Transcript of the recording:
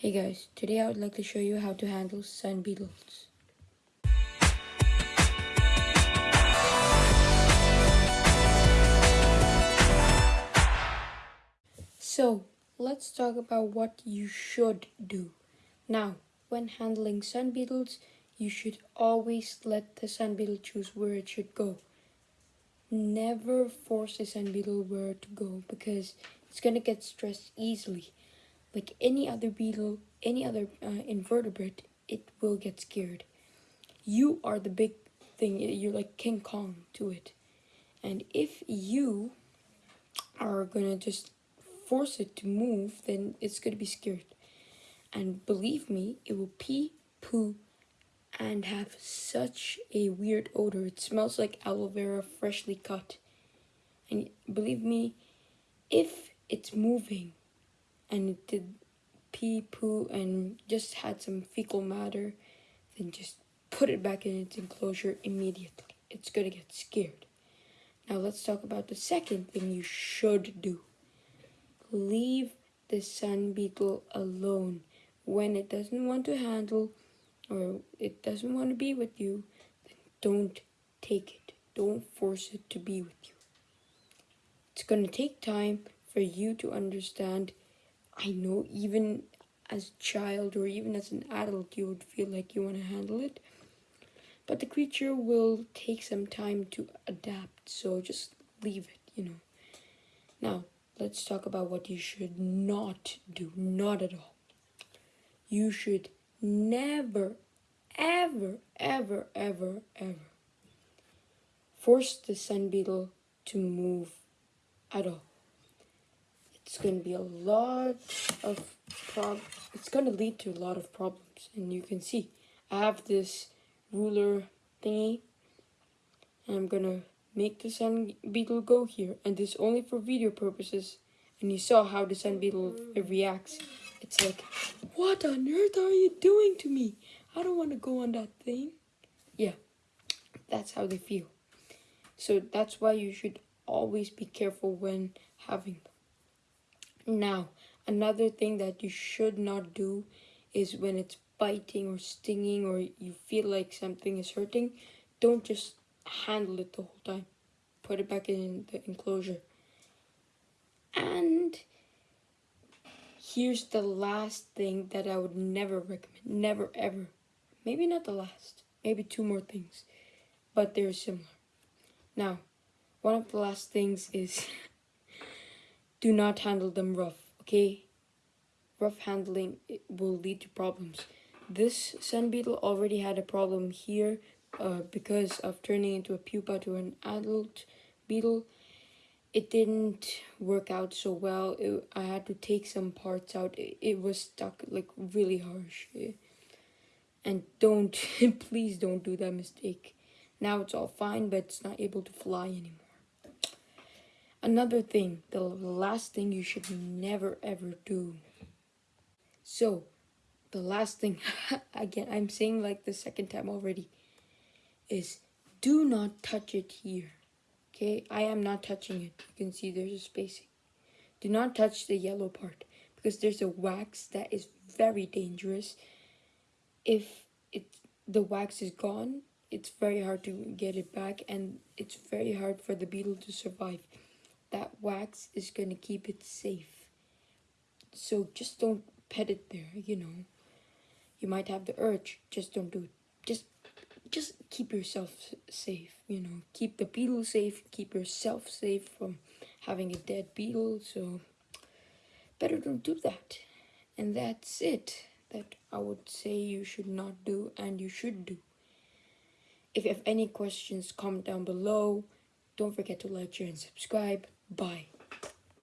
Hey guys, today I would like to show you how to handle sun beetles. So, let's talk about what you should do. Now, when handling sun beetles, you should always let the sun beetle choose where it should go. Never force the sun beetle where to go because it's gonna get stressed easily like any other beetle, any other uh, invertebrate, it will get scared. You are the big thing, you're like King Kong to it. And if you are gonna just force it to move, then it's gonna be scared. And believe me, it will pee, poo, and have such a weird odor. It smells like aloe vera freshly cut. And believe me, if it's moving, and it did pee, poo, and just had some fecal matter, then just put it back in its enclosure immediately. It's gonna get scared. Now let's talk about the second thing you should do. Leave the sun beetle alone. When it doesn't want to handle or it doesn't want to be with you, then don't take it. Don't force it to be with you. It's going to take time for you to understand I know even as a child or even as an adult you would feel like you want to handle it. But the creature will take some time to adapt, so just leave it, you know. Now, let's talk about what you should not do. Not at all. You should never, ever, ever, ever, ever force the sun beetle to move at all it's going to be a lot of prob it's going to lead to a lot of problems and you can see I have this ruler thingy and I'm gonna make the sand beetle go here and this only for video purposes and you saw how the sand beetle reacts. It's like what on earth are you doing to me? I don't want to go on that thing. Yeah that's how they feel. So that's why you should always be careful when having them now, another thing that you should not do is when it's biting or stinging or you feel like something is hurting, don't just handle it the whole time. Put it back in the enclosure. And here's the last thing that I would never recommend. Never ever. Maybe not the last. Maybe two more things. But they're similar. Now, one of the last things is do not handle them rough, okay? Rough handling will lead to problems. This sun beetle already had a problem here uh, because of turning into a pupa to an adult beetle. It didn't work out so well. It, I had to take some parts out. It, it was stuck like really harsh. And don't, please don't do that mistake. Now it's all fine, but it's not able to fly anymore. Another thing, the last thing you should never ever do. So, the last thing, again, I'm saying like the second time already, is do not touch it here. Okay, I am not touching it. You can see there's a spacing. Do not touch the yellow part because there's a wax that is very dangerous. If it the wax is gone, it's very hard to get it back and it's very hard for the beetle to survive that wax is going to keep it safe. So just don't pet it there, you know. You might have the urge, just don't do it. Just just keep yourself safe, you know. Keep the beetle safe, keep yourself safe from having a dead beetle. So better don't do that. And that's it that I would say you should not do and you should do. If you have any questions, comment down below. Don't forget to like, share, and subscribe. Bye.